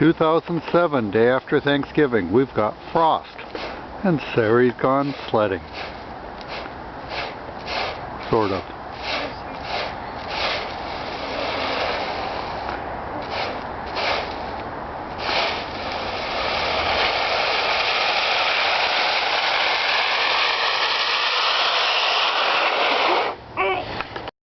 2007, day after Thanksgiving, we've got frost. And Sari's gone sledding. Sort of.